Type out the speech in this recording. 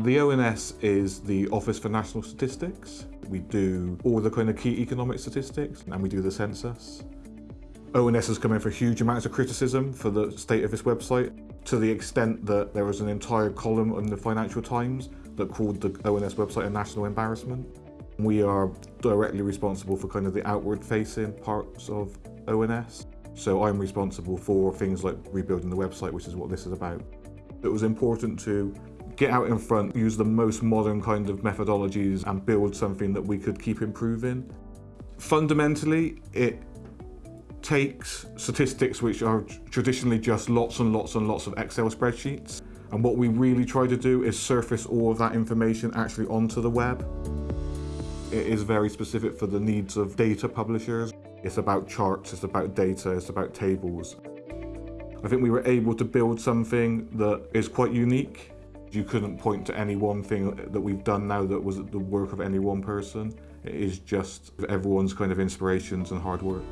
The ONS is the Office for National Statistics. We do all the kind of key economic statistics and we do the census. ONS has come in for huge amounts of criticism for the state of this website to the extent that there was an entire column in the Financial Times that called the ONS website a national embarrassment. We are directly responsible for kind of the outward facing parts of ONS. So I'm responsible for things like rebuilding the website, which is what this is about. It was important to get out in front, use the most modern kind of methodologies and build something that we could keep improving. Fundamentally, it takes statistics which are traditionally just lots and lots and lots of Excel spreadsheets. And what we really try to do is surface all of that information actually onto the web. It is very specific for the needs of data publishers. It's about charts, it's about data, it's about tables. I think we were able to build something that is quite unique you couldn't point to any one thing that we've done now that was the work of any one person. It is just everyone's kind of inspirations and hard work.